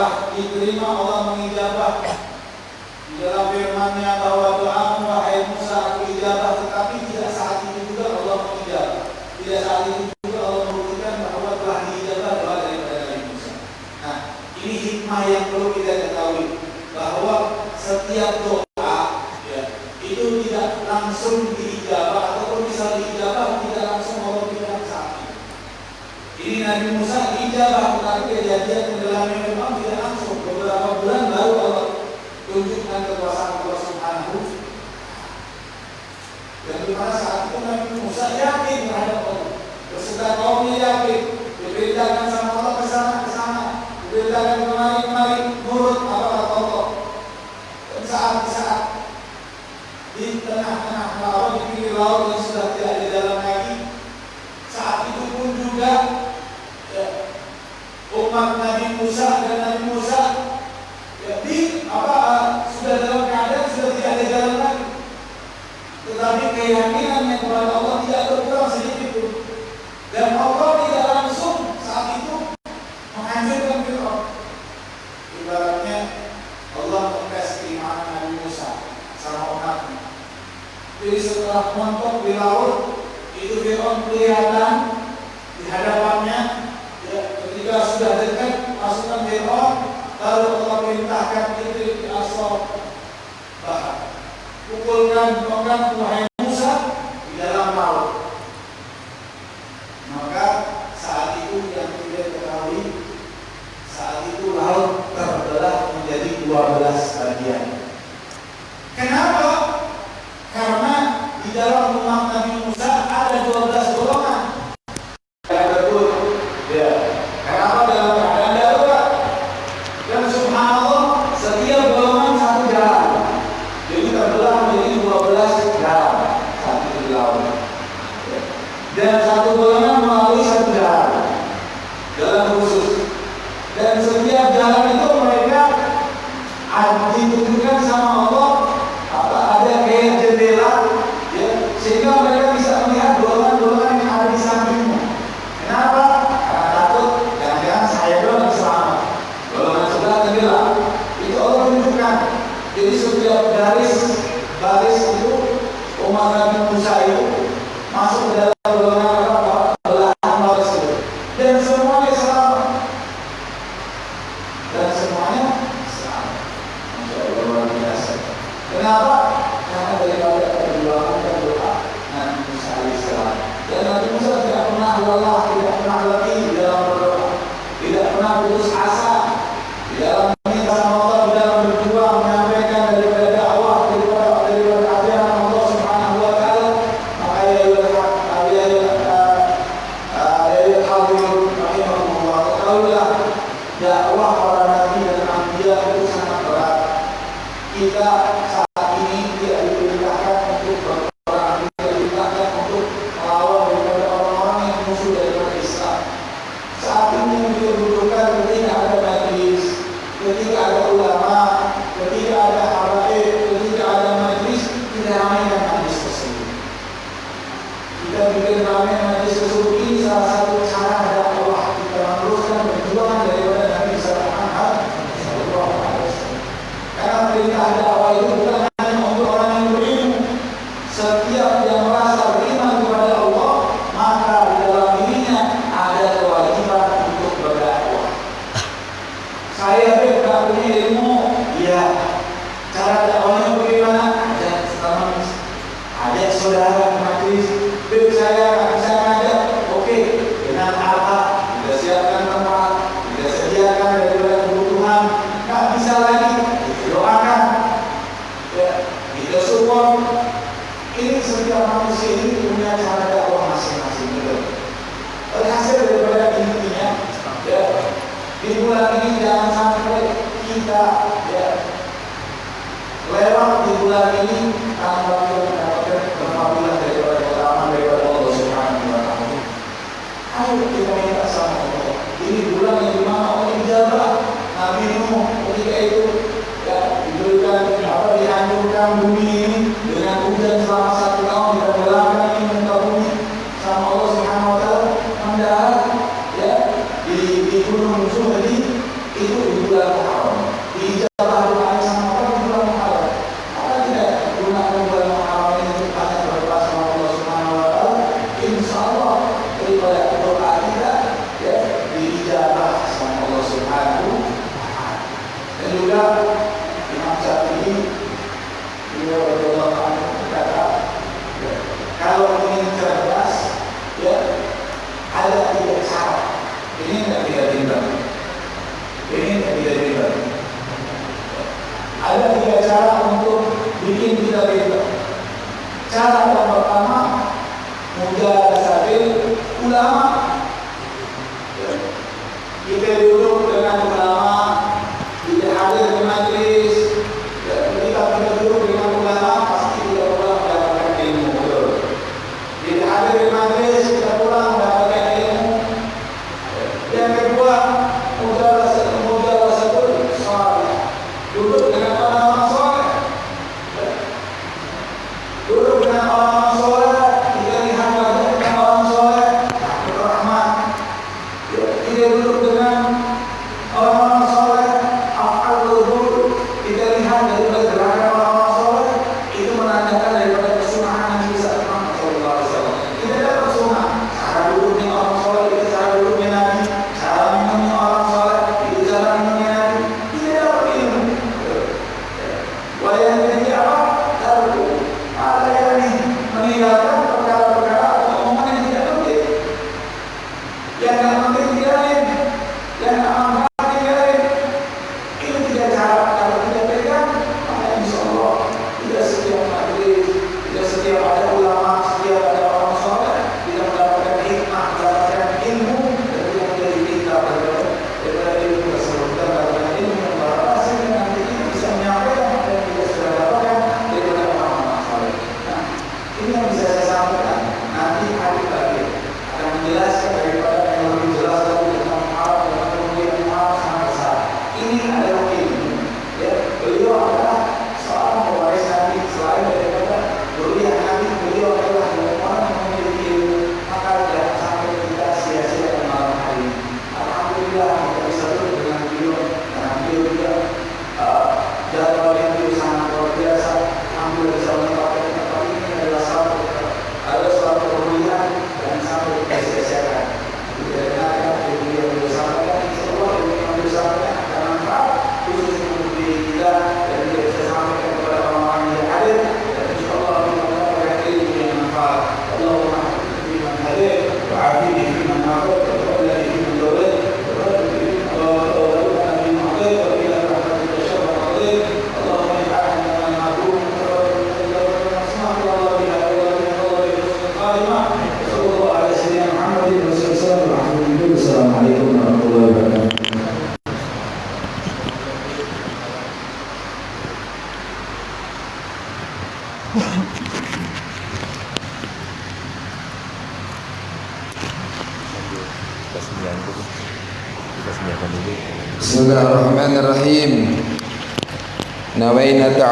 telah diterima Allah mengijabah. Di dalam firman-Nya bahwa doamu wahai Musa aku ijabah tetapi tidak saat itu juga Allah mengijabah. Tidak saat itu juga Allah membuktikan bahwa telah diijabah doa daripada Nabi Musa. Nah ini hikmah yang perlu kita ketahui bahwa setiap doa ya, itu tidak langsung diijabah ataupun bisa diijabah tidak langsung Allah berikan saat ini Nabi Musa ijabah tetapi kejadian tenggelamnya memang tidak Nabi Musa yakin terhadap Allah. Bersudah kaumnya yakin, diberitakan sama Allah ke sana ke sana, diberitakan kemari kemari, nurut apa kata Allah. Dan saat saat di tengah-tengah laut di pinggir laut yang sudah tidak ada jalan lagi, saat itu pun juga ya, umat Nabi Musa dan Nabi Musa tetapi keyakinannya kepada Allah tidak berkurang sedikit pun. Dan Allah tidak langsung saat itu menghancurkan Fir'aun. Ibaratnya Allah mengetes keimanan Nabi Musa sama umatnya. Jadi setelah montok di laut, itu Fir'aun kelihatan di hadapannya. Ya, ketika sudah dekat pasukan Fir'aun, lalu Allah perintahkan dengan orang Tuhan Lewat di bulan ini tanggal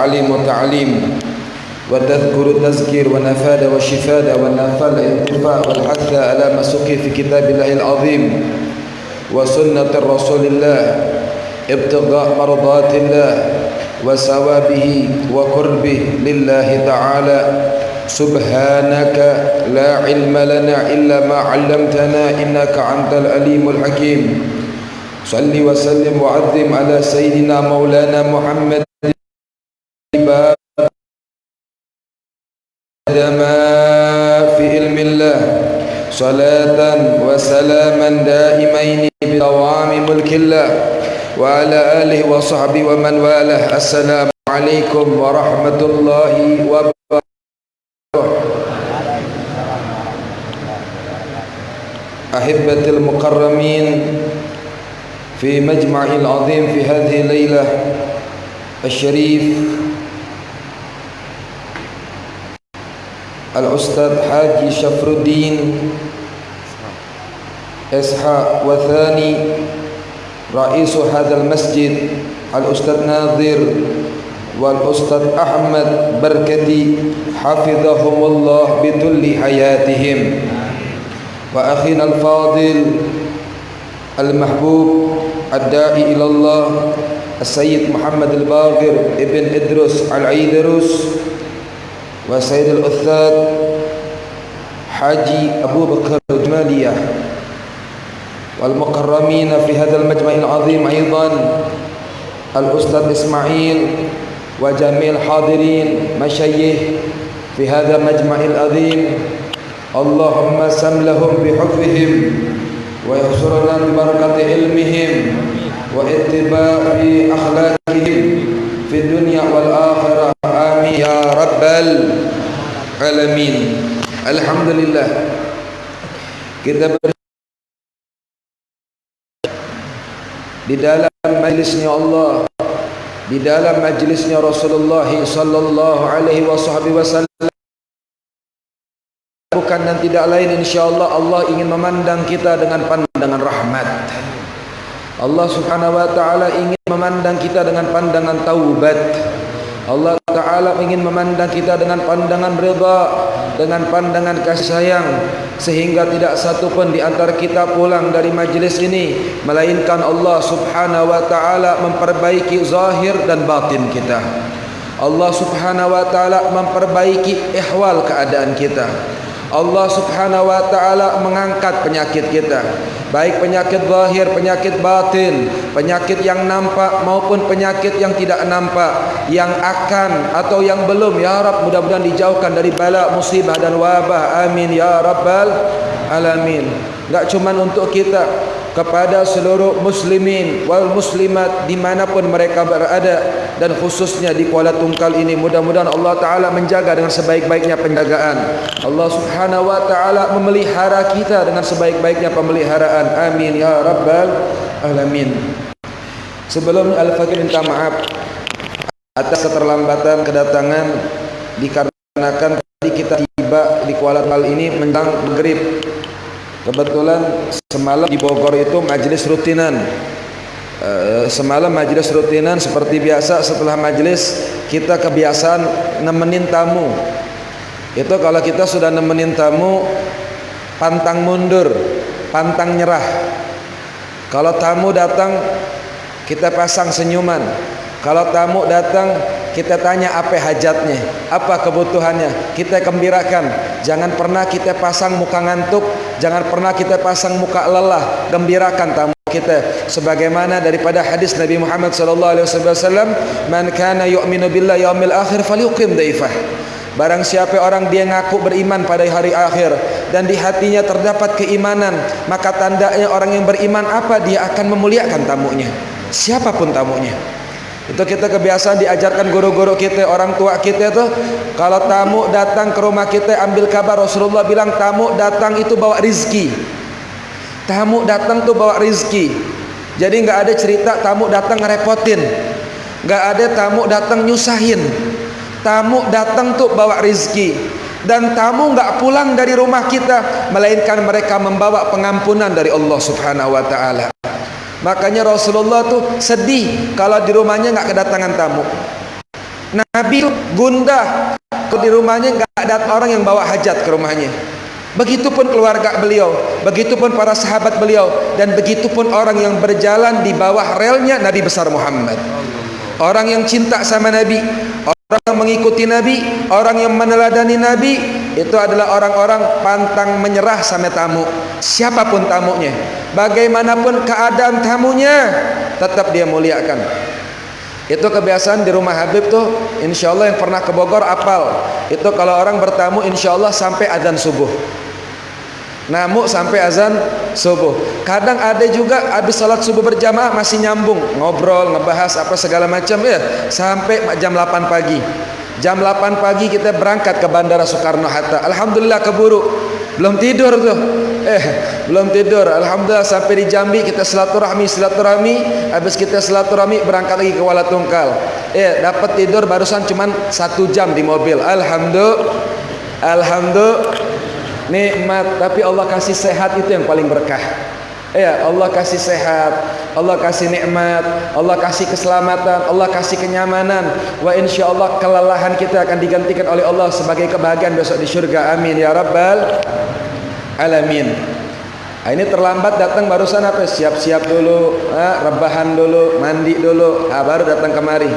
تعليم وتعليم وتذكر تذكير ونفاد وشفاد والنفى الانتفاء والحث على ما سقي في كتاب الله العظيم وسنة رسول الله ابتغاء مرضات الله وثوابه وقربه لله تعالى. سبحانك لا علم لنا إلا ما علمتنا إنك أنت العليم الحكيم. صل وسلم وعظم على سيدنا مولانا محمد صلاة وسلاما دائمين بدوام ملك الله وعلى آله وصحبه ومن والاه. السلام عليكم ورحمة الله وبركاته. أحبة المقرمين في مجمع العظيم في هذه الليلة الشريف الأستاذ حاجي شفر الدين إسحاق وثاني رئيس هذا المسجد الأستاذ ناظر والأستاذ أحمد بركتي حفظهم الله بكل حياتهم. وأخينا الفاضل المحبوب الداعي إلى الله السيد محمد الباقر ابن إدرس العيدروس وسيد الأستاذ حاجي أبو بكر الجمالية. والمقرمين في هذا المجمع العظيم أيضا الأستاذ إسماعيل وجميع الحاضرين مشيه في هذا المجمع العظيم. اللهم سم لهم بحفهم ويحصرنا ببركة علمهم واتباع أخلاقهم في الدنيا والآخرة. آمين يا رب العالمين. الحمد لله. Kita di dalam majlisnya Allah di dalam majlisnya Rasulullah sallallahu alaihi wasallam bukan dan tidak lain insyaallah Allah ingin memandang kita dengan pandangan rahmat. Allah subhanahu wa ta'ala ingin memandang kita dengan pandangan taubat Allah Ta'ala ingin memandang kita dengan pandangan reda Dengan pandangan kasih sayang Sehingga tidak satu pun di antara kita pulang dari majlis ini Melainkan Allah Subhanahu Wa Ta'ala memperbaiki zahir dan batin kita. Allah Subhanahu Wa Ta'ala memperbaiki ihwal keadaan kita Allah subhanahu wa ta'ala mengangkat penyakit kita. Baik penyakit zahir, penyakit batin Penyakit yang nampak maupun penyakit yang tidak nampak Yang akan atau yang belum Ya Rab mudah-mudahan dijauhkan dari bala musibah dan wabah. Amin Ya Rabbal Alamin. Tak cuma untuk kita kepada seluruh muslimin wal muslimat dimanapun mereka berada dan khususnya di Kuala Tungkal ini. Mudah-mudahan Allah Ta'ala menjaga dengan sebaik-baiknya penjagaan. Allah Subhanahu Wa Ta'ala memelihara kita dengan sebaik-baiknya pemeliharaan. Amin ya rabbal alamin. Sebelum Al-Fakir minta maaf atas keterlambatan kedatangan dikarenakan tadi kita tiba di Kuala Tungkal ini menjelang maghrib Kebetulan semalam di Bogor itu majlis rutinan. Uh, semalam majlis rutinan seperti biasa setelah majlis kita kebiasaan nemenin tamu. Itu kalau kita sudah nemenin tamu pantang mundur, pantang nyerah. Kalau tamu datang kita pasang senyuman. Kalau tamu datang kita tanya apa hajatnya, apa kebutuhannya, kita gembirakan. Jangan pernah kita pasang muka ngantuk, jangan pernah kita pasang muka lelah, gembirakan tamu kita sebagaimana daripada hadis Nabi Muhammad sallallahu alaihi wasallam man kana yu'minu billahi yaumil akhir falyuqim daifah Barang siapa orang dia ngaku beriman pada hari akhir dan di hatinya terdapat keimanan, maka tandanya orang yang beriman apa dia akan memuliakan tamunya. Siapapun tamunya. Itu kita kebiasaan diajarkan guru-guru kita, orang tua kita itu kalau tamu datang ke rumah kita ambil kabar Rasulullah bilang tamu datang itu bawa rizki. Tamu datang tuh bawa rizki. Jadi nggak ada cerita tamu datang ngerepotin. nggak ada tamu datang nyusahin. Tamu datang tuh bawa rizki. Dan tamu nggak pulang dari rumah kita melainkan mereka membawa pengampunan dari Allah Subhanahu wa taala. Makanya Rasulullah tu sedih kalau di rumahnya enggak kedatangan tamu. Nabi tu gundah kalau di rumahnya enggak ada orang yang bawa hajat ke rumahnya. Begitupun keluarga beliau, begitupun para sahabat beliau dan begitupun orang yang berjalan di bawah relnya Nabi besar Muhammad. Orang yang cinta sama Nabi, orang yang mengikuti Nabi, orang yang meneladani Nabi, itu adalah orang-orang pantang menyerah sama tamu. Siapa pun tamunya, bagaimanapun keadaan tamunya, tetap dia muliakan. Itu kebiasaan di rumah Habib tuh, insya Allah yang pernah ke Bogor apal. Itu kalau orang bertamu, insya Allah sampai adzan subuh. Namu sampai azan subuh. Kadang ada juga habis salat subuh berjamaah masih nyambung ngobrol, ngebahas apa segala macam ya sampai jam 8 pagi. Jam 8 pagi kita berangkat ke Bandara Soekarno Hatta. Alhamdulillah keburu. Belum tidur tuh. Eh, belum tidur. Alhamdulillah sampai di Jambi kita silaturahmi, silaturahmi. Habis kita silaturahmi berangkat lagi ke Kuala Tungkal. Eh, dapat tidur barusan cuman satu jam di mobil. Alhamdulillah. Alhamdulillah nikmat. Tapi Allah kasih sehat itu yang paling berkah. Ya Allah kasih sehat Allah kasih nikmat Allah kasih keselamatan Allah kasih kenyamanan. Wa insyaallah kelelahan kita akan digantikan oleh Allah sebagai kebahagiaan besok di syurga. Amin. Ya rabbal alamin. Nah, ini terlambat datang barusan apa? Siap-siap dulu ha, rebahan dulu mandi dulu. Ha, baru datang kemari.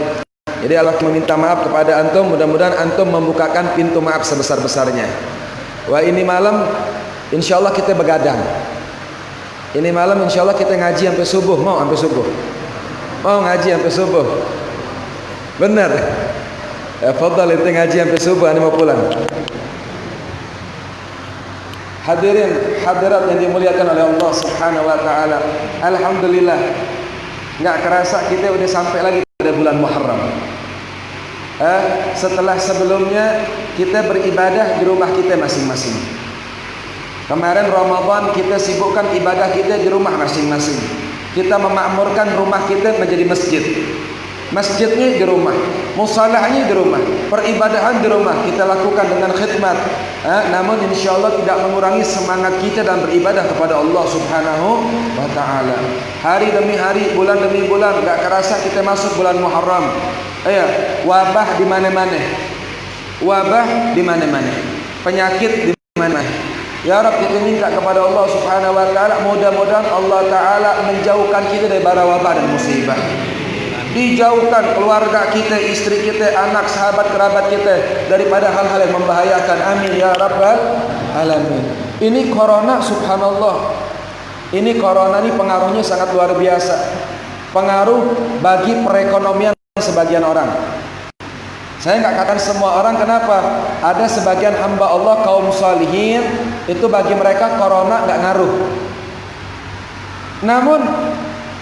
Jadi Allah meminta maaf kepada antum. Mudah-mudahan antum membukakan pintu maaf sebesar-besarnya Wah ini malam insya Allah kita begadang. Ini malam insya Allah kita ngaji sampai subuh. Mau sampai subuh? Mau ngaji sampai subuh? Benar. Ya fadal itu ngaji sampai subuh. Ini mau pulang. Hadirin hadirat yang dimuliakan oleh Allah Subhanahu wa taala. Alhamdulillah. Enggak kerasa kita udah sampai lagi pada bulan Muharram eh, setelah sebelumnya kita beribadah di rumah kita masing-masing. Kemarin Ramadan kita sibukkan ibadah kita di rumah masing-masing. Kita memakmurkan rumah kita menjadi masjid. Masjidnya di rumah, musalahnya di rumah, peribadahan di rumah kita lakukan dengan khidmat. Ha? namun insya Allah tidak mengurangi semangat kita dalam beribadah kepada Allah Subhanahu wa taala. Hari demi hari, bulan demi bulan, enggak kerasa kita masuk bulan Muharram. Ya, wabah di mana-mana. Wabah di mana-mana. Penyakit di mana-mana. Ya Rabb kita minta kepada Allah Subhanahu wa taala mudah-mudahan Allah taala menjauhkan kita dari bara wabah dan musibah dijauhkan keluarga kita, istri kita, anak, sahabat, kerabat kita daripada hal-hal yang membahayakan. Amin ya rabbal alamin. Ini corona subhanallah. Ini corona ini pengaruhnya sangat luar biasa. Pengaruh bagi perekonomian sebagian orang. Saya enggak katakan semua orang kenapa? Ada sebagian hamba Allah kaum salihin itu bagi mereka corona enggak ngaruh. Namun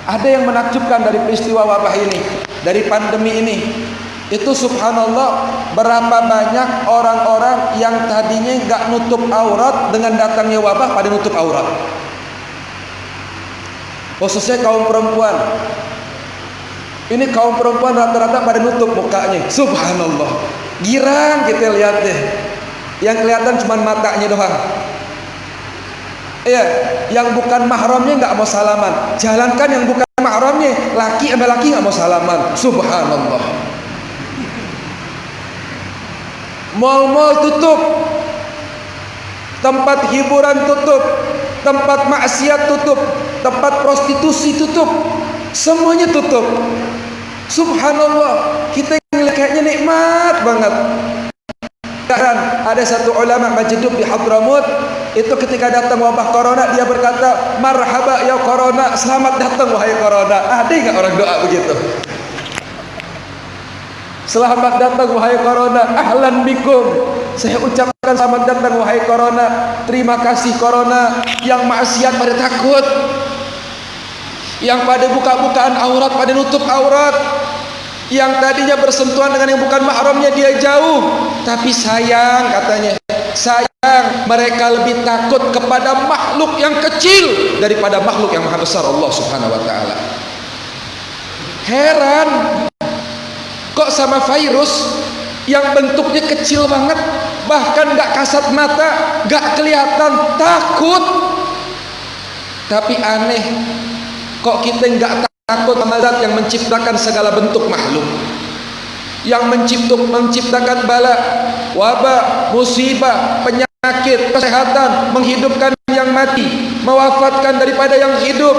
ada yang menakjubkan dari peristiwa wabah ini, dari pandemi ini. Itu subhanallah berapa banyak orang-orang yang tadinya enggak nutup aurat dengan datangnya wabah pada nutup aurat. Khususnya kaum perempuan. Ini kaum perempuan rata-rata pada nutup mukanya. Subhanallah. Girang kita lihat deh. Yang kelihatan cuma matanya doang. Ya, yang bukan mahramnya enggak mau salaman. Jalankan yang bukan mahramnya, laki sama laki enggak mau salaman. Subhanallah. Mal-mal tutup. Tempat hiburan tutup. Tempat maksiat tutup. Tempat prostitusi tutup. Semuanya tutup. Subhanallah. Kita kayaknya nikmat banget. Ada satu ulama majdub di Hadramut itu ketika datang wabah corona dia berkata marhaba ya corona selamat datang wahai corona. Ada enggak orang doa begitu? Selamat datang wahai corona. Ahlan bikum. Saya ucapkan selamat datang wahai corona. Terima kasih corona. Yang maksiat pada takut yang pada buka-bukaan aurat pada nutup aurat. Yang tadinya bersentuhan dengan yang bukan mahramnya dia jauh. Tapi sayang katanya. Sayang mereka lebih takut kepada makhluk yang kecil daripada makhluk yang maha besar Allah subhanahu wa ta'ala. Heran. Kok sama virus yang bentuknya kecil banget bahkan gak kasat mata gak kelihatan takut. Tapi aneh kok kita gak takut sama zat yang menciptakan segala bentuk makhluk? Yang menciptuk, menciptakan bala wabah, musibah, penyakit, kesehatan menghidupkan yang mati mewafatkan daripada yang hidup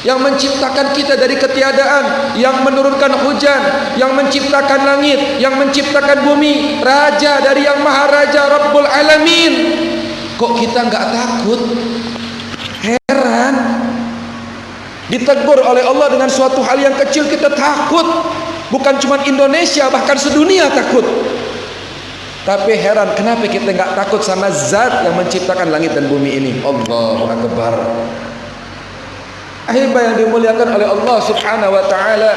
yang menciptakan kita dari ketiadaan yang menurunkan hujan yang menciptakan langit yang menciptakan bumi raja dari yang maha raja Rabbul Alamin. Kok kita enggak takut? Heran ditegur oleh Allah dengan suatu hal yang kecil kita takut. Bukan cuma Indonesia bahkan sedunia takut. Tapi heran kenapa kita enggak takut sama zat yang menciptakan langit dan bumi ini? Allahu Akbar. Ahibah yang dimuliakan oleh Allah subhanahu wa ta'ala.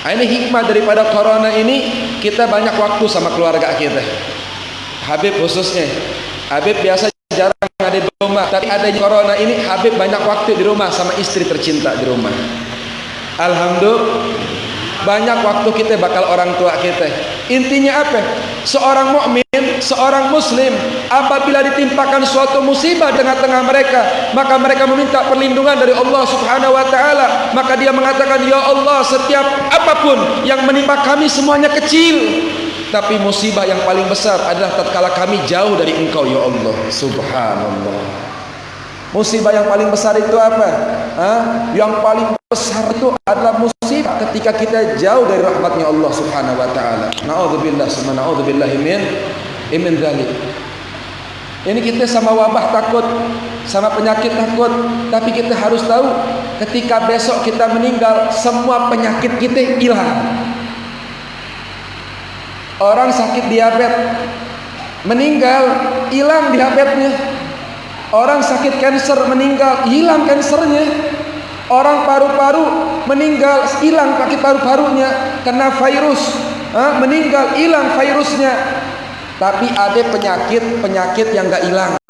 Ini hikmah daripada corona ini kita banyak waktu sama keluarga kita. Habib khususnya. Habib biasa jarang ada di rumah. Tapi ada corona ini Habib banyak waktu di rumah sama istri tercinta di rumah. Alhamdulillah banyak waktu kita bakal orang tua kita. Intinya apa? Seorang mukmin seorang muslim apabila ditimpakan suatu musibah di tengah-tengah mereka maka mereka meminta perlindungan dari Allah subhanahu wa ta'ala. Maka dia mengatakan ya Allah setiap apapun yang menimpa kami semuanya kecil tapi musibah yang paling besar adalah tatkala kami jauh dari engkau ya Allah. Subhanallah. Musibah yang paling besar itu apa? Ha? yang paling besar itu adalah musibah ketika kita jauh dari rahmatnya Allah subhanahu wa ta'ala. Na'udzubillah summa na'udzubillah min imin dhalik ini kita sama wabah takut sama penyakit takut tapi kita harus tahu ketika besok kita meninggal semua penyakit kita hilang orang sakit diabetes meninggal hilang diabetesnya orang sakit kanker meninggal hilang kankernya orang paru-paru meninggal hilang sakit paru-parunya kena virus ha? meninggal hilang virusnya tapi ada penyakit-penyakit yang enggak hilang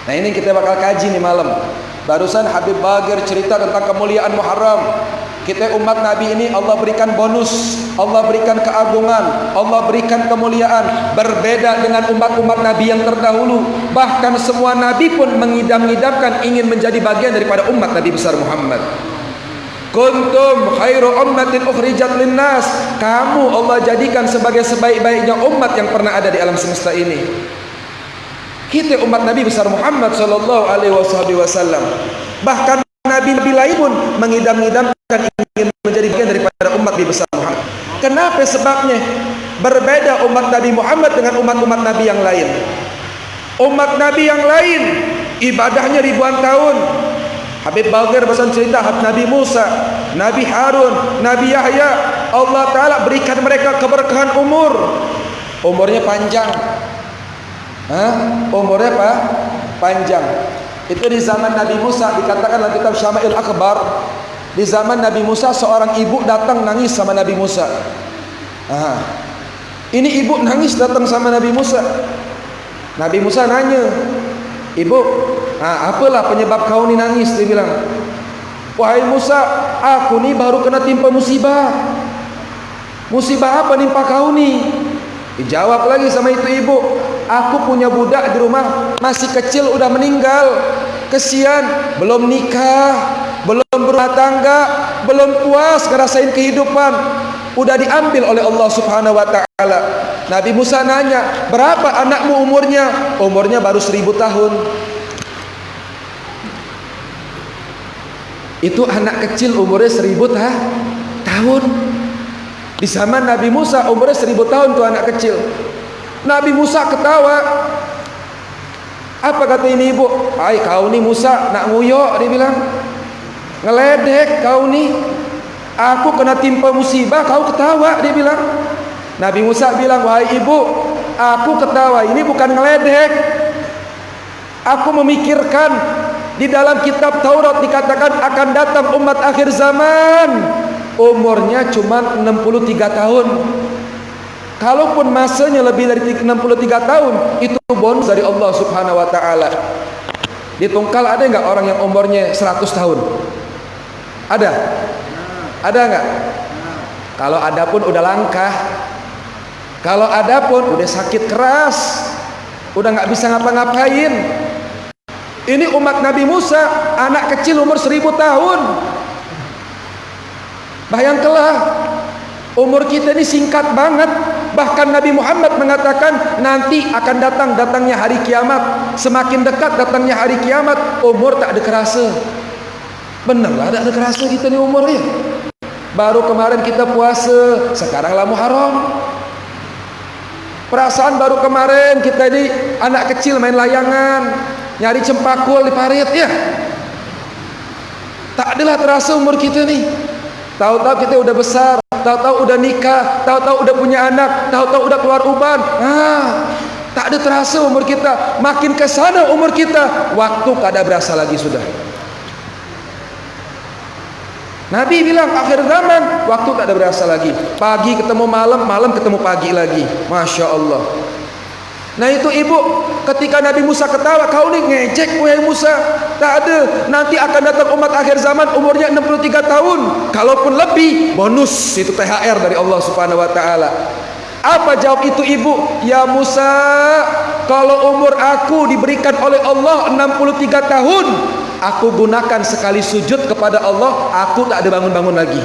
Nah ini kita bakal kaji nih malam. Barusan Habib Bagir cerita tentang kemuliaan Muharram. Kita umat Nabi ini Allah berikan bonus, Allah berikan keagungan, Allah berikan kemuliaan berbeda dengan umat-umat Nabi yang terdahulu. Bahkan semua Nabi pun mengidam-idamkan ingin menjadi bagian daripada umat Nabi besar Muhammad. Kuntum khairu ummatin ukhrijat linnas. Kamu Allah jadikan sebagai sebaik-baiknya umat yang pernah ada di alam semesta ini. Kita umat Nabi besar Muhammad sallallahu alaihi wasallam. Bahkan nabi-nabi lain pun mengidam-idamkan ingin menjadi bagian daripada umat Nabi besar Muhammad. Kenapa sebabnya? Berbeda umat Nabi Muhammad dengan umat-umat Nabi yang lain. Umat Nabi yang lain ibadahnya ribuan tahun, Habib Bagir pasal cerita Nabi Musa, Nabi Harun, Nabi Yahya, Allah Taala berikan mereka keberkahan umur. Umurnya panjang. Hah? Umurnya apa? Panjang. Itu di zaman Nabi Musa dikatakan dalam kitab Syama'il Akbar. Di zaman Nabi Musa seorang ibu datang nangis sama Nabi Musa. Aha. Ini ibu nangis datang sama Nabi Musa. Nabi Musa nanya, "Ibu, Ha, apalah penyebab kau ni nangis dia bilang. Wahai Musa, aku ni baru kena timpa musibah. Musibah apa nimpa kau ni? Dijawab lagi sama itu ibu, aku punya budak di rumah masih kecil udah meninggal. Kesian, belum nikah, belum berumah tangga, belum puas ngerasain kehidupan. Udah diambil oleh Allah Subhanahu wa taala. Nabi Musa nanya, "Berapa anakmu umurnya?" Umurnya baru seribu tahun. Itu anak kecil umurnya seribu ta tahun. Di zaman Nabi Musa umurnya seribu tahun tu anak kecil. Nabi Musa ketawa. Apa kata ini ibu? Ay kau ni Musa nak nguyok dia bilang. Ngeledek kau ni. Aku kena timpa musibah kau ketawa dia bilang. Nabi Musa bilang wahai ibu, aku ketawa ini bukan ngeledek. Aku memikirkan di dalam kitab Taurat dikatakan akan datang umat akhir zaman umurnya cuma 63 tahun. Kalaupun masanya lebih dari 63 tahun, itu bonus dari Allah Subhanahu wa taala. Di Tungkal ada enggak orang yang umurnya 100 tahun? Ada? Ada enggak? Kalau ada pun udah langka. Kalau ada pun udah sakit keras. Udah enggak bisa ngapa-ngapain. Ini umat Nabi Musa, anak kecil umur seribu tahun. Bayangkanlah, umur kita ini singkat banget. Bahkan Nabi Muhammad mengatakan nanti akan datang datangnya hari kiamat. Semakin dekat datangnya hari kiamat, umur tak ada kerasa. Benarlah tak ada kerasa kita ni umurnya. Baru kemarin kita puasa, sekarang lah Muharram. Perasaan baru kemarin kita ini anak kecil main layangan, nyari cempakul di parit ya tak adalah terasa umur kita ni tahu-tahu kita udah besar tahu-tahu udah nikah tahu-tahu udah punya anak tahu-tahu udah keluar uban. Ah, tak ada terasa umur kita. Makin ke sana umur kita waktu tak ada berasa lagi sudah. Nabi bilang akhir zaman waktu tak ada berasa lagi. Pagi ketemu malam malam ketemu pagi lagi. Masya Allah Nah itu ibu ketika Nabi Musa ketawa kau ni ngejek wahai Musa. Tak ada. Nanti akan datang umat akhir zaman umurnya 63 tahun. Kalaupun lebih bonus. Itu THR dari Allah Subhanahu wa taala. Apa jawab itu ibu? Ya Musa kalau umur aku diberikan oleh Allah 63 tahun aku gunakan sekali sujud kepada Allah aku tak ada bangun-bangun lagi.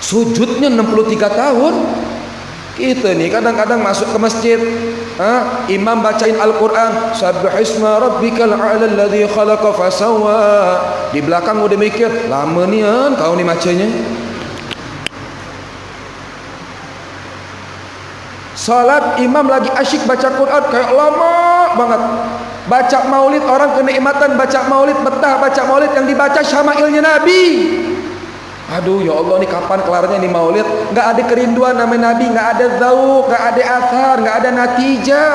Sujudnya 63 tahun kita ni kadang-kadang masuk ke masjid ha? imam bacain Al-Quran Sabbihisma rabbikal a'la alladhi khalaqa fasawa di belakang udah mikir lama ni kan kau ni macanya Salat imam lagi asyik baca Quran kayak lama banget. Baca maulid orang kenikmatan baca maulid betah baca maulid yang dibaca syama'ilnya Nabi. Aduh ya Allah ni kapan kelarnya ni maulid Enggak ada kerinduan nama Nabi Enggak ada zauk Enggak ada athar Enggak ada natijah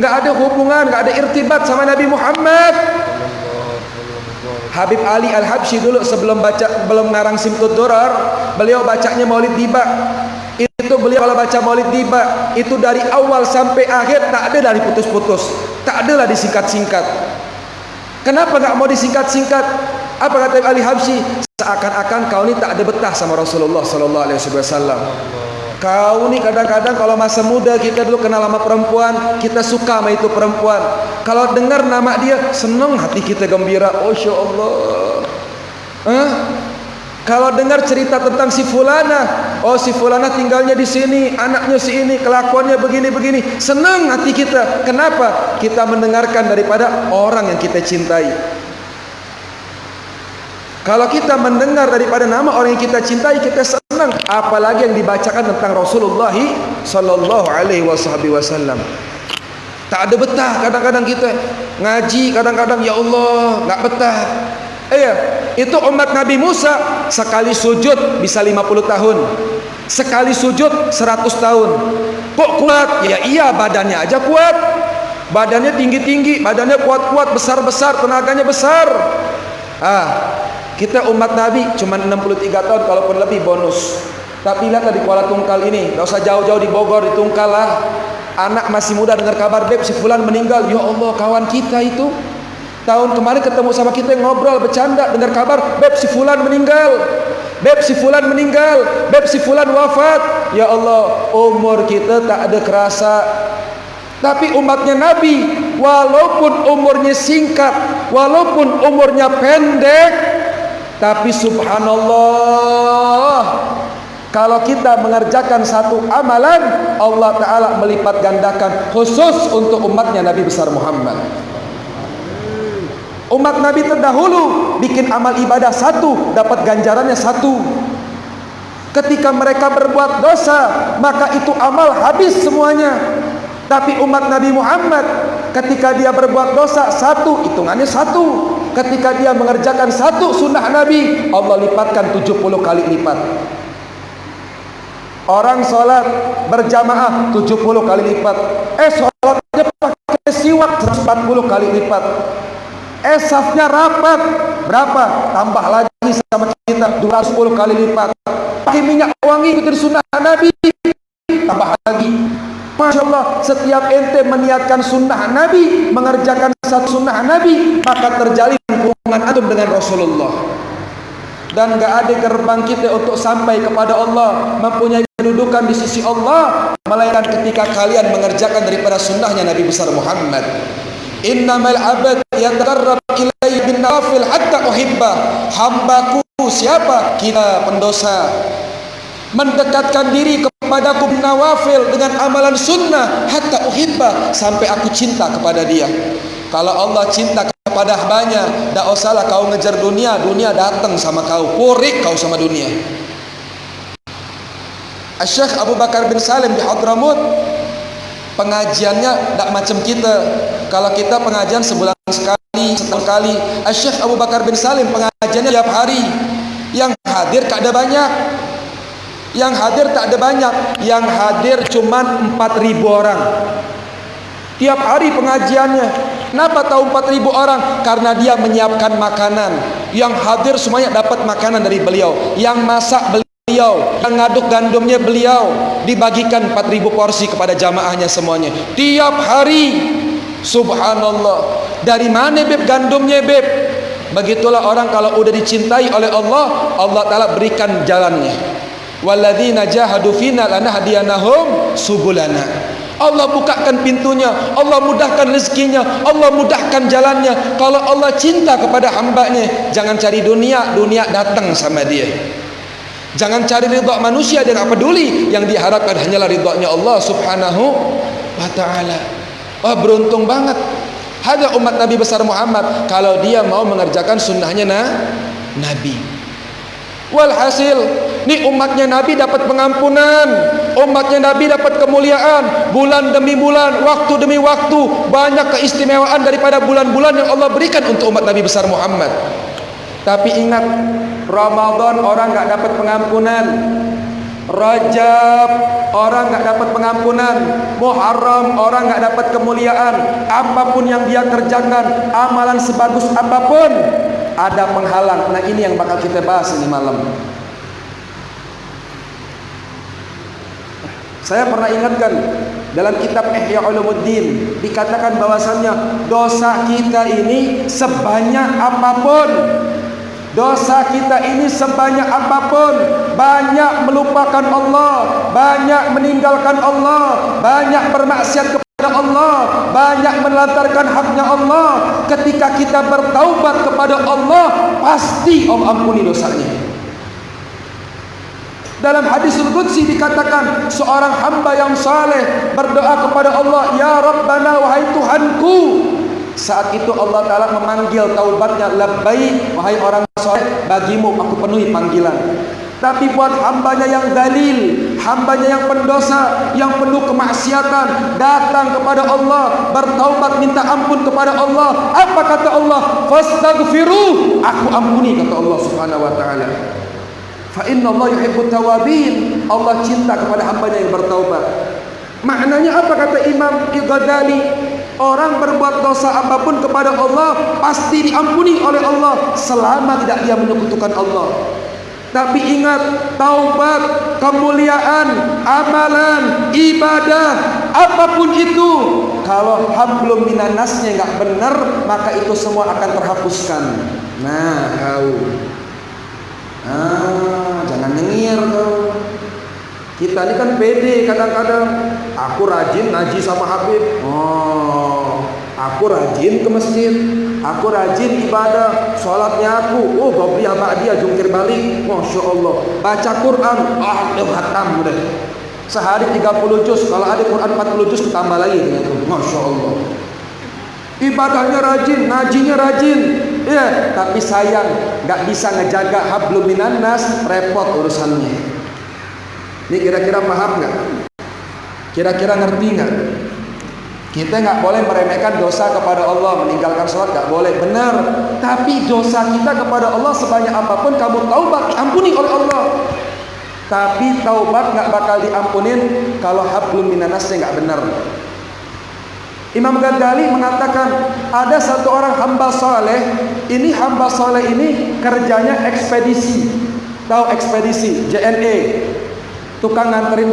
Enggak ada hubungan Enggak ada irtibat sama Nabi Muhammad Habib Ali Al-Habsyi dulu sebelum baca belum ngarang Simtud Durar beliau bacanya Maulid Diba itu beliau kalau baca Maulid Diba itu dari awal sampai akhir tak ada dari putus-putus Tak adalah disingkat-singkat. Kenapa enggak mau disingkat-singkat? Apa kata Ali Habsyi? Seakan-akan kau ni tak ada betah sama Rasulullah sallallahu alaihi wasallam. Kau ni kadang-kadang kalau masa muda kita dulu kenal sama perempuan, kita suka sama itu perempuan. Kalau dengar nama dia, senang hati kita gembira. Oh, Masya Allah. Huh? Kalau dengar cerita tentang si fulana, oh si fulana tinggalnya di sini, anaknya si ini, kelakuannya begini-begini, senang hati kita. Kenapa? Kita mendengarkan daripada orang yang kita cintai. Kalau kita mendengar daripada nama orang yang kita cintai, kita senang. Apalagi yang dibacakan tentang Rasulullah sallallahu alaihi wasallam. Tak ada betah kadang-kadang kita ngaji kadang-kadang ya Allah, enggak betah. Iya, itu umat Nabi Musa sekali sujud bisa 50 tahun. Sekali sujud 100 tahun. Kok kuat? Ya iya badannya aja kuat. Badannya tinggi-tinggi, badannya kuat-kuat, besar-besar, tenaganya besar. Ah, kita umat Nabi cuma 63 tahun kalaupun lebih bonus. Tapi lihat di Kuala Tungkal ini, enggak usah jauh-jauh di Bogor, di Tungkal lah. Anak masih muda dengar kabar beb si fulan meninggal. Ya Allah, kawan kita itu Tahun kemarin ketemu sama kita ngobrol bercanda dengar kabar beb si fulan meninggal. Beb si fulan meninggal, beb si fulan wafat. Ya Allah, umur kita tak ada kerasa. Tapi umatnya Nabi walaupun umurnya singkat, walaupun umurnya pendek, tapi subhanallah kalau kita mengerjakan satu amalan Allah Ta'ala melipat gandakan khusus untuk umatnya Nabi besar Muhammad Umat Nabi terdahulu bikin amal ibadah satu, dapat ganjarannya satu. Ketika mereka berbuat dosa, maka itu amal habis semuanya. Tapi umat Nabi Muhammad ketika dia berbuat dosa satu, hitungannya satu. Ketika dia mengerjakan satu sunnah Nabi, Allah lipatkan 70 kali lipat. Orang sholat berjamaah 70 kali lipat. Eh sholatnya pakai siwak 140 kali lipat. Esafnya rapat berapa? Tambah lagi sama kita 210 kali lipat. Pakai minyak wangi ikutin sunnah Nabi. Tambah lagi. Masya Allah, setiap ente meniatkan sunnah Nabi, mengerjakan satu sunnah Nabi, maka terjalin hubungan antum dengan Rasulullah. Dan gak ada gerbang kita untuk sampai kepada Allah, mempunyai kedudukan di sisi Allah, melainkan ketika kalian mengerjakan daripada sunnahnya Nabi besar Muhammad. Innamal abad yatakarrab ilai bin nawafil hatta uhibba Hambaku siapa? Kita pendosa Mendekatkan diri kepadaku bin nawafil Dengan amalan sunnah Hatta uhibba Sampai aku cinta kepada dia. Kalau Allah cinta kepada hambanya Tak usahlah kau ngejar dunia Dunia datang sama kau Purik kau sama dunia. Syekh Abu Bakar bin Salim di Hadramut pengajiannya tak macam kita. Kalau kita pengajian sebulan sekali setahun kali Syekh Abu Bakar bin Salim pengajiannya tiap hari. Yang hadir tak ada banyak yang hadir tak ada banyak. Yang hadir cuma 4000 orang. Tiap hari pengajiannya. Kenapa tahu 4000 orang? Karena dia menyiapkan makanan. Yang hadir semuanya dapat makanan dari beliau. Yang masak beliau. Yang ngaduk gandumnya beliau. Dibagikan 4000 porsi kepada jamaahnya semuanya. Tiap hari. Subhanallah. Dari mana beb gandumnya beb? Begitulah orang kalau udah dicintai oleh Allah Allah taala berikan jalannya walladzina jahadu fina lanahdiyanahum subulana Allah bukakan pintunya Allah mudahkan rezekinya Allah mudahkan jalannya kalau Allah cinta kepada hambanya jangan cari dunia dunia datang sama dia Jangan cari ridha manusia dia tak peduli. Yang diharapkan hanyalah ridhanya Allah Subhanahu wa taala. Wah beruntung banget. Ada umat Nabi besar Muhammad kalau dia mau mengerjakan sunnahnya nah, Nabi. Walhasil, ni umatnya Nabi dapat pengampunan, umatnya Nabi dapat kemuliaan, bulan demi bulan, waktu demi waktu, banyak keistimewaan daripada bulan-bulan yang Allah berikan untuk umat Nabi besar Muhammad. Tapi ingat Ramadan orang enggak dapat pengampunan. Rajab orang enggak dapat pengampunan. Muharram orang enggak dapat kemuliaan. Apapun yang dia kerjakan, amalan sebagus apapun ada penghalang. Nah, ini yang bakal kita bahas ini malam. Saya pernah ingatkan dalam kitab Ihya Ulumuddin dikatakan bahwasannya dosa kita ini sebanyak apapun Dosa kita ini sebanyak apapun Banyak melupakan Allah Banyak meninggalkan Allah Banyak bermaksiat kepada Allah Banyak melantarkan haknya Allah Ketika kita bertaubat kepada Allah Pasti Allah ampuni dosanya dalam hadis Al-Qudsi dikatakan seorang hamba yang saleh berdoa kepada Allah, "Ya Rabbana wahai Tuhanku." Saat itu Allah Taala memanggil taubatnya, "Labbaik wahai orang saleh, bagimu aku penuhi panggilan." Tapi buat hambanya yang dalil, hambanya yang pendosa, yang penuh kemaksiatan, datang kepada Allah, bertaubat minta ampun kepada Allah. Apa kata Allah? Fastaghfiru, aku ampuni kata Allah Subhanahu wa taala. Fa inna Allah yuhibbut tawabin. Allah cinta kepada hambanya yang bertaubat. Maknanya apa kata Imam Ghazali? Orang berbuat dosa apapun kepada Allah pasti diampuni oleh Allah selama tidak dia menyekutukan Allah. Tapi ingat taubat, kemuliaan, amalan, ibadah, apa pun itu kalau hablum minanasnya enggak benar maka itu semua akan terhapuskan. Nah, kau Ah, jangan nyengir kau. Kita ini kan pede kadang-kadang. Aku rajin ngaji sama Habib. Oh, aku rajin ke masjid. Aku rajin ibadah. Sholatnya aku. Oh, gobliyah ba'diyah jungkir balik. Masya Allah. Baca Quran. Ah, hatam udah. Sehari 30 juz. Kalau ada Quran 40 juz, tambah lagi. Masya Allah. Ibadahnya rajin, ngajinya rajin. Ya, tapi sayang nggak bisa ngejaga hablum minan nas, repot urusannya. Ini kira-kira paham nggak? Kira-kira ngerti nggak? Kita nggak boleh meremehkan dosa kepada Allah, meninggalkan sholat nggak boleh, benar. Tapi dosa kita kepada Allah sebanyak apapun kamu taubat ampuni oleh Allah. Tapi taubat nggak bakal diampunin kalau hablum minanasnya nggak benar. Imam Ghazali mengatakan ada satu orang hamba soleh ini hamba soleh ini kerjanya ekspedisi tahu ekspedisi JNE tukang nganterin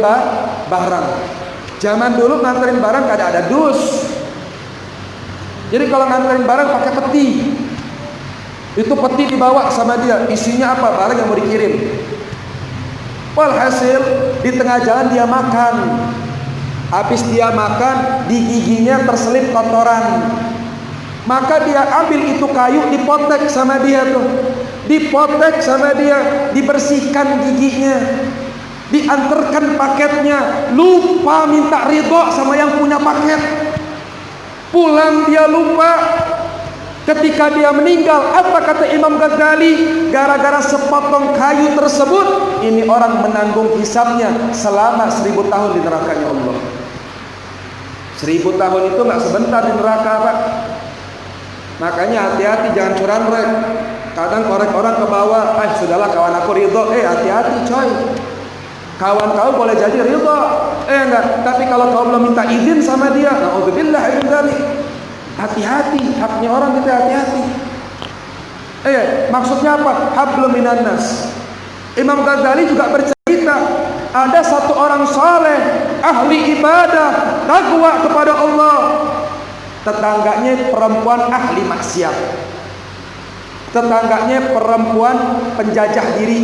barang zaman dulu nganterin barang kada ada dus jadi kalau nganterin barang pakai peti itu peti dibawa sama dia isinya apa barang yang mau dikirim walhasil di tengah jalan dia makan Habis dia makan, di giginya terselip kotoran. Maka dia ambil itu kayu, dipotek sama dia tuh. Dipotek sama dia, dibersihkan giginya. Diantarkan paketnya, lupa minta ridho sama yang punya paket. Pulang dia lupa, Ketika dia meninggal, apa kata Imam Ghazali? Gara-gara sepotong kayu tersebut, ini orang menanggung hisabnya selama seribu tahun di nerakanya Allah. Seribu tahun itu nggak sebentar di neraka, Pak. Makanya hati-hati jangan curang rek. Kadang korek orang ke bawah, eh sudahlah kawan aku ridho, eh hati-hati coy. Kawan kau boleh jadi ridho, eh enggak. Tapi kalau kau belum minta izin sama dia, naudzubillah min dzalik. Hati-hati, haknya orang kita hati-hati. Eh, maksudnya apa? Hablum minan nas. Imam Ghazali juga bercerita ada satu orang saleh, ahli ibadah, takwa kepada Allah. Tetangganya perempuan ahli maksiat. Tetangganya perempuan penjajah diri.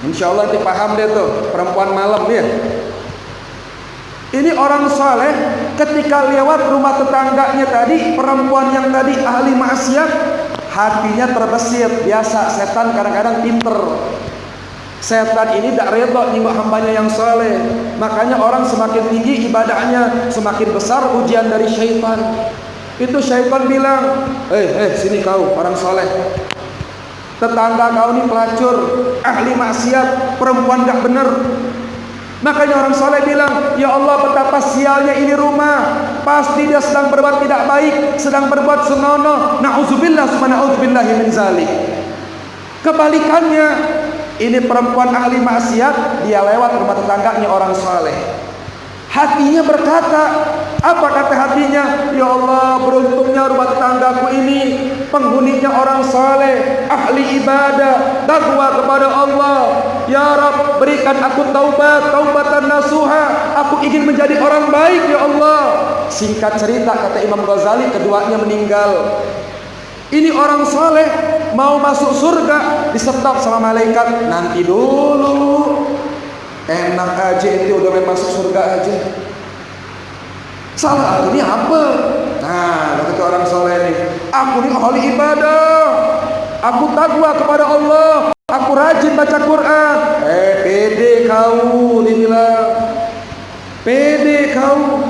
Insya Allah dipaham deh tuh, perempuan malam ya. Ini orang soleh ketika lewat rumah tetangganya tadi perempuan yang tadi ahli maksiat hatinya terbesit biasa setan kadang-kadang pinter. Setan ini tak reda nyinggung hambanya yang soleh makanya orang semakin tinggi ibadahnya semakin besar ujian dari syaitan. Itu syaitan bilang eh eh sini kau orang soleh tetangga kau ini pelacur ahli maksiat perempuan tak benar Makanya orang soleh bilang, Ya Allah betapa sialnya ini rumah. Pasti dia sedang berbuat tidak baik, sedang berbuat senonoh. Na'udzubillah subhana'udzubillah min zalik. Kebalikannya, ini perempuan ahli maksiat, dia lewat rumah tetangganya orang soleh. Hatinya berkata, apa kata hatinya? Ya Allah beruntungnya rumah tetanggaku ini penghuninya orang saleh, ahli ibadah, takwa kepada Allah. Ya Rab, berikan aku taubat, taubatan nasuha. Aku ingin menjadi orang baik ya Allah. Singkat cerita kata Imam Ghazali, keduanya meninggal. Ini orang saleh mau masuk surga disetop sama malaikat nanti dulu enak aja itu udah masuk surga aja salah aku ini apa? Nah kata orang saleh ini aku ini ahli ibadah. Aku takwa kepada Allah. Aku rajin baca Quran. Eh pede kau dibilang pede kau.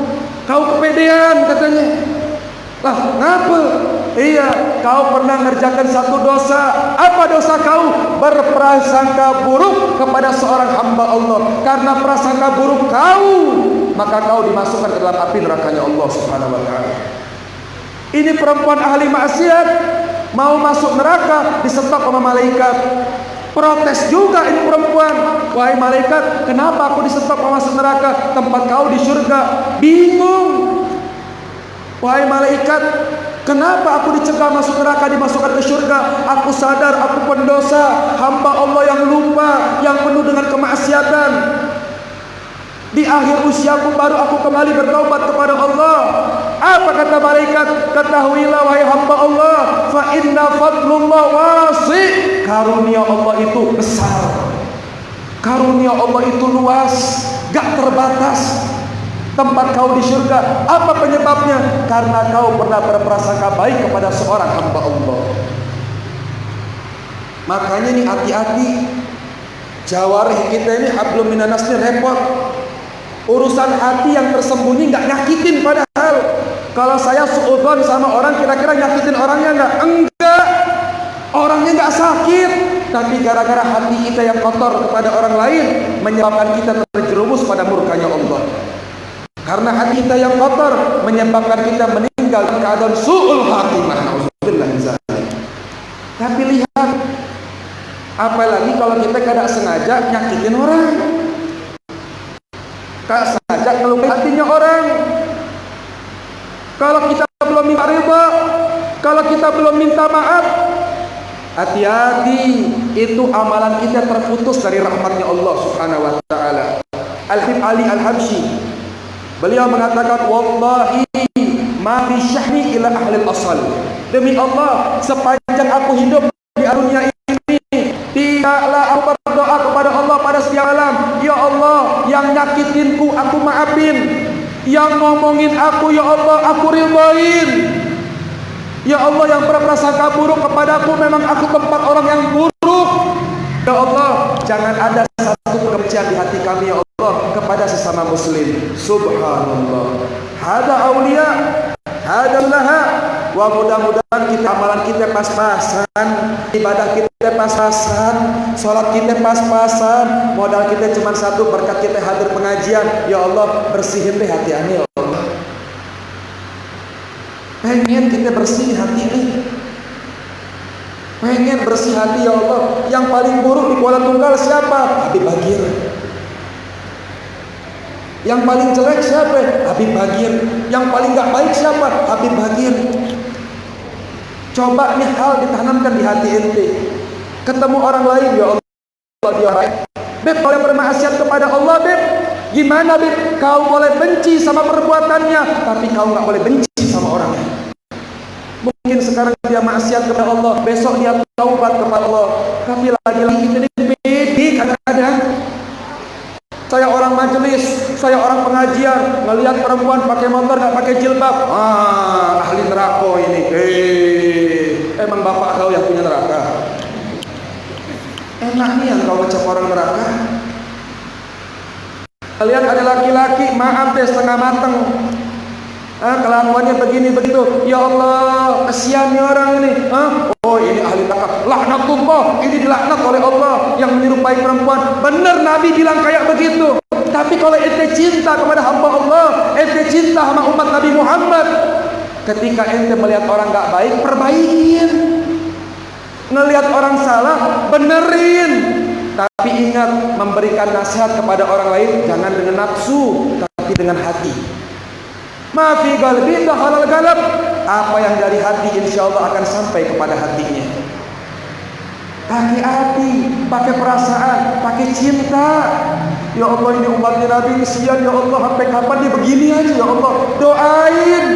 Kau kepedean katanya. Lah ngapa? Iya, kau pernah mengerjakan satu dosa. Apa dosa kau? Berprasangka buruk kepada seorang hamba Allah. Karena prasangka buruk kau, maka kau dimasukkan ke dalam api nerakanya Allah Subhanahu wa taala. Ini perempuan ahli maksiat mau masuk neraka disetok sama malaikat. Protes juga ini perempuan. Wahai malaikat, kenapa aku disetok masuk neraka? Tempat kau di surga. Bingung. Wahai malaikat, Kenapa aku dicegah masuk neraka dimasukkan ke surga? Aku sadar aku pendosa, hamba Allah yang lupa, yang penuh dengan kemaksiatan. Di akhir usiaku baru aku kembali bertaubat kepada Allah. Apa kata malaikat? Ketahuilah wahai hamba Allah, fa inna fadlullah wasi. Karunia Allah itu besar. Karunia Allah itu luas, gak terbatas tempat kau di surga. Apa penyebabnya? Karena kau pernah berprasangka baik kepada seorang hamba Allah. Makanya ini hati-hati. Jawarih kita ini hablum minanas ini repot. Urusan hati yang tersembunyi nggak nyakitin padahal. Kalau saya suudon sama orang kira-kira nyakitin orangnya nggak? Enggak. Orangnya nggak sakit, tapi gara-gara hati kita yang kotor kepada orang lain menyebabkan kita terjerumus pada murkanya Allah. Karena hati kita yang kotor menyebabkan kita meninggal keadaan su'ul khatimah. Tapi lihat apalagi kalau kita tidak sengaja nyakitin orang. Tak sengaja melukai hatinya orang. Kalau kita belum minta riba, kalau kita belum minta maaf, hati-hati itu amalan kita terputus dari rahmatnya Allah Subhanahu wa taala. Al-Habib Ali Al-Habsyi Beliau mengatakan wallahi ma fi syahni ila ahli al-asal. Demi Allah, sepanjang aku hidup di dunia ini, maafin. Yang ngomongin aku ya Allah, aku ridhain. Ya Allah yang berprasangka buruk kepadaku memang aku tempat orang yang buruk. Ya Allah, jangan ada satu kebencian di hati kami ya Allah kepada sesama muslim subhanallah hada aulia hada laha wa mudah-mudahan kita amalan kita pas-pasan ibadah kita pas-pasan salat kita pas-pasan modal kita cuma satu berkat kita hadir pengajian ya Allah bersihin deh hati ini ya Allah pengen kita bersihin hati ini pengen bersih hati ya Allah yang paling buruk di Kuala Tunggal siapa? Habib Bagir yang paling jelek siapa? Habib Bagir. Yang paling gak baik siapa? Habib Bagir. Coba nih hal ditanamkan di hati ente. Ketemu orang lain ya Allah dia baik. Beb kalau bermaksiat kepada Allah Beb, gimana Beb? Kau boleh benci sama perbuatannya, tapi kau nggak boleh benci sama orangnya. Mungkin sekarang dia maksiat kepada Allah, besok dia taubat kepada Allah. Tapi lagi-lagi ini pede kadang-kadang saya orang majelis, saya orang pengajian, ngelihat perempuan pakai motor nggak pakai jilbab, ah ahli neraka ini. Eh, emang bapak kau neraka? Enak nih yang kau ngecap orang neraka. Kalian ada laki-laki, maaf deh setengah mateng, Ah, kelakuannya begini begitu. Ya Allah, nih orang ini. Ah, oh ini ahli neraka. Laknatullah, ini dilaknat oleh Allah yang menyerupai perempuan. Benar Nabi bilang kayak begitu. Tapi kalau ente cinta kepada hamba Allah, ente cinta sama umat Nabi Muhammad, ketika ente melihat orang enggak baik, perbaikin. Ngelihat orang salah, benerin. Tapi ingat memberikan nasihat kepada orang lain jangan dengan nafsu, tapi dengan hati. Ma fi qalbi halal galab. Apa yang dari hati insyaallah akan sampai kepada hatinya. Pakai hati, pakai perasaan, pakai cinta. Ya Allah ini umatnya Nabi kesian ya Allah sampai kapan dia begini aja ya Allah. Doain.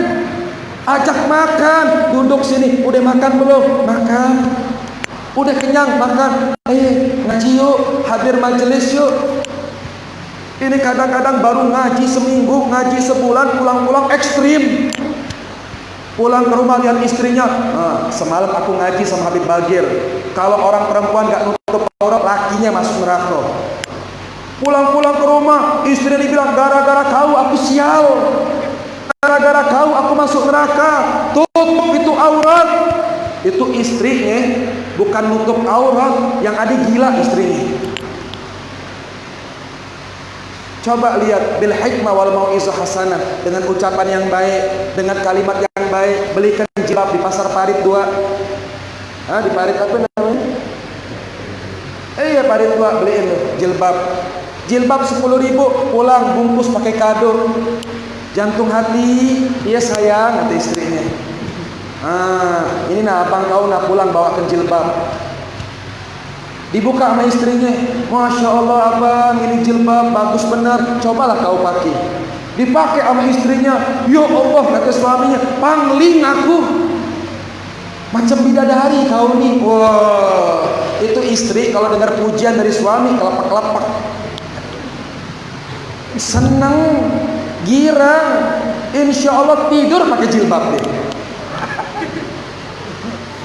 Ajak makan, duduk sini. Udah makan belum? Makan. Udah kenyang makan. Eh, ngaji yuk, hadir majelis yuk. Ini kadang-kadang baru ngaji seminggu, ngaji sebulan, pulang-pulang ekstrim. Pulang ke rumah lihat istrinya, nah, semalam aku ngaji sama Habib Bagir. Kalau orang perempuan gak nutup aurat, lakinya masuk neraka. Pulang-pulang ke rumah, istrinya dibilang gara-gara kau aku sial. Gara-gara kau aku masuk neraka. Tutup itu aurat. Itu istrinya bukan nutup aurat, yang ada gila istrinya. Coba lihat bil hikmah wal mau'izah hasanah dengan ucapan yang baik, dengan kalimat yang baik, belikan jilbab di pasar parit dua. Di parit apa namanya? Eh ya parit dua beliin jilbab. Jilbab sepuluh ribu pulang bungkus pakai kado. Jantung hati, iya sayang kata istrinya. Ah, ini nah abang kau nak pulang bawakan jilbab. Dibuka sama istrinya. Masya Allah abang ini jilbab bagus benar. Cobalah kau pakai. Dipakai sama istrinya. Ya Allah kata suaminya. Pangling aku. Macam bidadari kau ni. Wah. Itu istri kalau dengar pujian dari suami. Kelapak-kelapak. Senang. Girang. Insya Allah tidur pakai jilbab dia.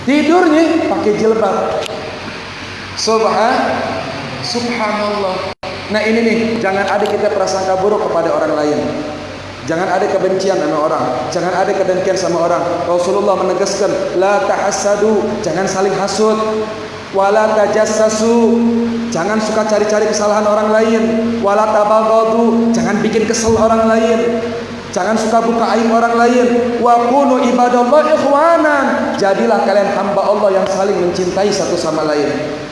Tidurnya pakai jilbab. Subhan Subhanallah. Nah ini nih, jangan ada kita prasangka buruk kepada orang lain. Jangan ada kebencian sama orang. Jangan ada kedengkian sama orang. Rasulullah menegaskan, la tahassadu, jangan saling hasud. Wala tajassasu, jangan suka cari-cari kesalahan orang lain. Wala tabaghadu, jangan bikin kesel orang lain. Jangan suka buka aib orang lain. Wa kunu ibadallah ikhwanan. Jadilah kalian hamba Allah yang saling mencintai satu sama lain.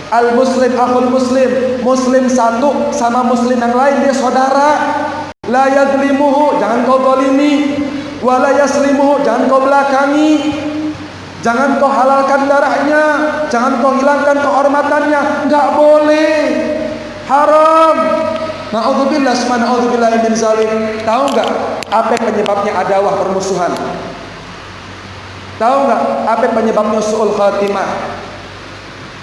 Al muslim akhul muslim. Muslim satu sama muslim yang lain dia saudara. La yazlimuhu Jangan kau zalimi. Wa la yaslimuhu Jangan kau belakangi. Jangan kau halalkan darahnya. Jangan kau hilangkan kehormatannya. Enggak boleh. Haram. Na'udzubillah Na'udzubillah min zalim Tahu enggak Apa penyebabnya adawah permusuhan Tahu enggak Apa penyebabnya su'ul khatimah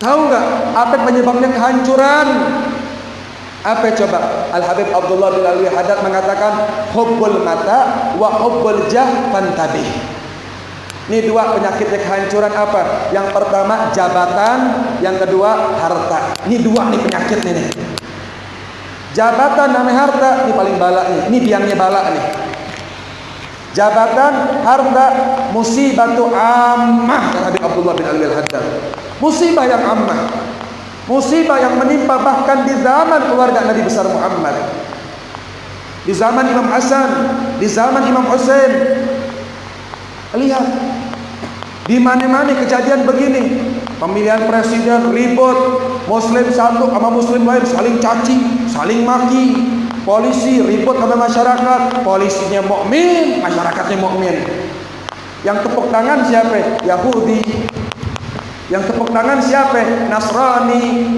Tahu enggak apa penyebabnya kehancuran? Apa coba? Al Habib Abdullah bin Alwi Haddad mengatakan hubbul mata wa hubbul jah fantabih. Ini dua penyakit kehancuran apa? Yang pertama jabatan, yang kedua harta. Ini dua nih penyakit nih. Jabatan namanya harta, ini paling balak nih. Ini biangnya balak nih. Jabatan, harta, musibah tu ammah Habib Abdullah bin Alwi Haddad. Musibah yang ammah. Musibah yang menimpa bahkan di zaman keluarga Nabi besar Muhammad. Di zaman Imam Hasan, di zaman Imam Hussein. Lihat. Di mana-mana kejadian begini. Pemilihan presiden ribut, muslim satu sama muslim lain saling caci, saling maki. Polisi ribut sama masyarakat, polisinya mukmin, masyarakatnya mukmin. Yang tepuk tangan siapa? Yahudi, yang tepuk tangan siapa? Nasrani.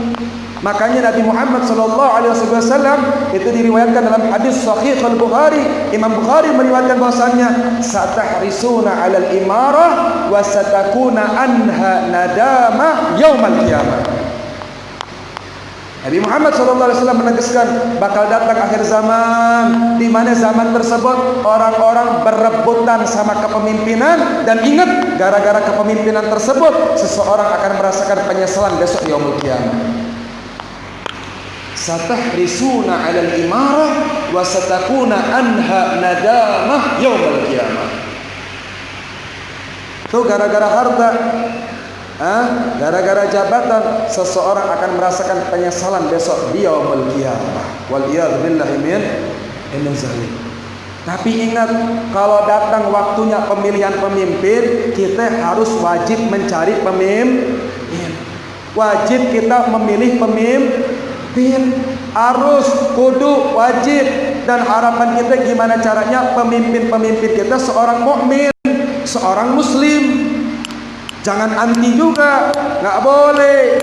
Makanya Nabi Muhammad sallallahu alaihi wasallam itu diriwayatkan dalam hadis sahih al-Bukhari, Imam Bukhari meriwayatkan bahwasanya satahrisuna 'alal imarah wa satakuna anha nadama yaumal qiyamah. Nabi Muhammad SAW menegaskan bakal datang akhir zaman di mana zaman tersebut orang-orang berebutan sama kepemimpinan dan ingat gara-gara kepemimpinan tersebut seseorang akan merasakan penyesalan besok yaumul qiyamah. Satahrisuna 'alal imarah wa satakuna anha nadamah yaumul qiyamah. Itu gara-gara harta gara-gara jabatan seseorang akan merasakan penyesalan besok di yaumul qiyamah wal billahi min zalim tapi ingat kalau datang waktunya pemilihan pemimpin kita harus wajib mencari pemimpin wajib kita memilih pemimpin. Harus kudu wajib. Dan harapan kita gimana caranya? Pemimpin-pemimpin kita seorang mukmin, seorang muslim. Jangan anti juga, nggak boleh.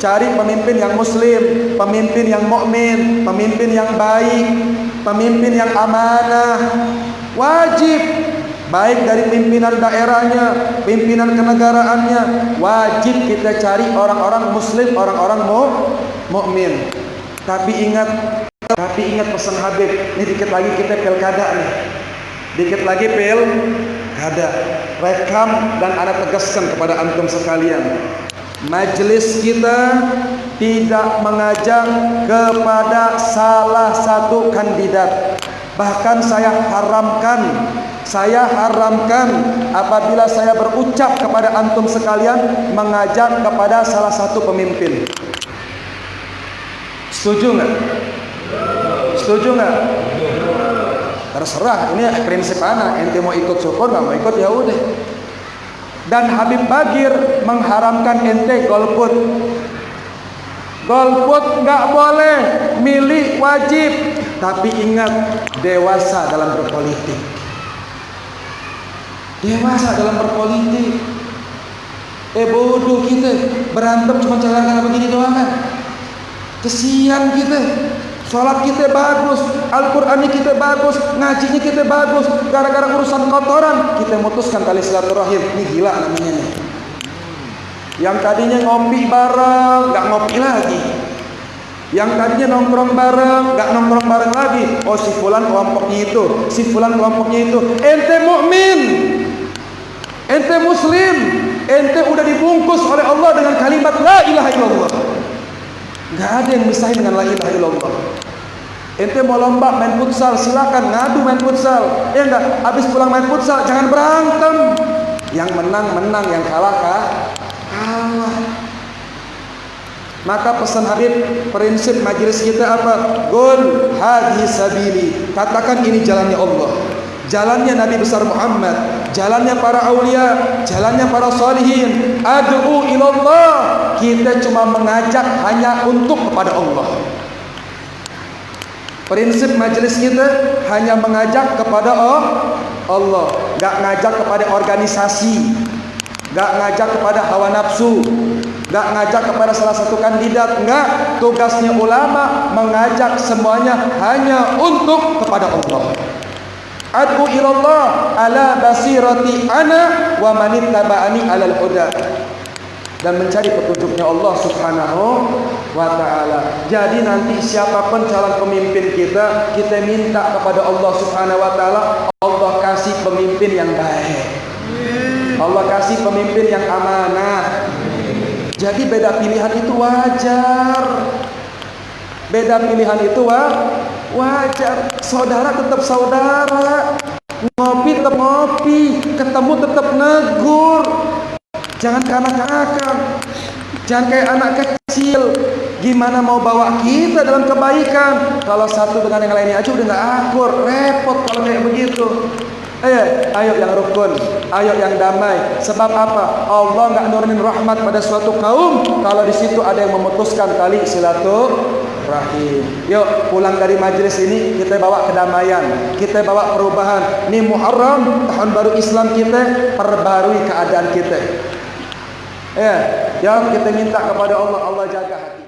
Cari pemimpin yang muslim, pemimpin yang mukmin, pemimpin yang baik, pemimpin yang amanah. Wajib baik dari pimpinan daerahnya, pimpinan kenegaraannya, wajib kita cari orang-orang muslim, orang-orang mukmin. Tapi ingat, tapi ingat pesan Habib, ini dikit lagi kita pilkada nih. Dikit lagi pil kada rekam dan anak tegaskan kepada antum sekalian majelis kita tidak mengajak kepada salah satu kandidat bahkan saya haramkan saya haramkan apabila saya berucap kepada antum sekalian mengajak kepada salah satu pemimpin. Setuju nggak? Setuju nggak? Terserah, ini prinsip anak. Ente mau ikut syukur nggak mau ikut ya udah. Dan Habib Bagir mengharamkan ente golput. Golput nggak boleh, milik wajib. Tapi ingat dewasa dalam berpolitik dewasa dalam berpolitik eh bodoh kita berantem cuma cara cara begini doang kan kesian kita Salat kita bagus, Al-Quran kita bagus, ngajinya kita bagus. Gara-gara urusan kotoran, kita mutuskan tali silaturahim. Ini gila namanya nih. Yang tadinya ngopi bareng, nggak ngopi lagi. Yang tadinya nongkrong bareng, nggak nongkrong bareng lagi. Oh si fulan kelompoknya itu, si fulan kelompoknya itu. Ente mukmin, Ente muslim, ente udah dibungkus oleh Allah dengan kalimat la ilaha illallah. Enggak ada yang misahin dengan la ilaha illallah. Ente mau lomba main futsal, silakan ngadu main futsal. Ya enggak, habis pulang main futsal jangan berantem. Yang menang menang, yang kalah kah? kalah. Maka pesan Habib prinsip majelis kita apa? Gol hadi sabili. Katakan ini jalannya Allah. Jalannya Nabi besar Muhammad jalannya para aulia, jalannya para salihin. Ad'u ilallah. Kita cuma mengajak hanya untuk kepada Allah. Prinsip majelis kita hanya mengajak kepada Allah, enggak ngajak kepada organisasi, enggak ngajak kepada hawa nafsu, enggak ngajak kepada salah satu kandidat, enggak. Tugasnya ulama mengajak semuanya hanya untuk kepada Allah. Ad'u ilallah ala basirati ana wa man ittaba'ani alal huda dan mencari petunjuknya Allah Subhanahu wa taala. Jadi nanti siapapun calon pemimpin kita, kita minta kepada Allah Subhanahu wa taala, Allah kasih pemimpin yang baik. Allah kasih pemimpin yang amanah. Jadi beda pilihan itu wajar. Beda pilihan itu wajar wajar. Saudara tetap saudara. Ngopi tetap ngopi. Ketemu tetap negur. Jangan kanak-kanakan jangan kayak anak kecil. Gimana mau bawa kita dalam kebaikan? Kalau satu dengan yang lainnya aja udah nggak akur. Repot kalau kayak begitu. Eh, ayo yang rukun, ayo yang damai. Sebab apa? Allah nggak nurunin rahmat pada suatu kaum. Kalau di situ ada yang memutuskan tali silaturahim. Yuk pulang dari majelis ini kita bawa kedamaian, kita bawa perubahan. Ini Muharram tahun baru Islam kita perbarui keadaan kita. Ya, ya kita minta kepada Allah Allah jaga hati.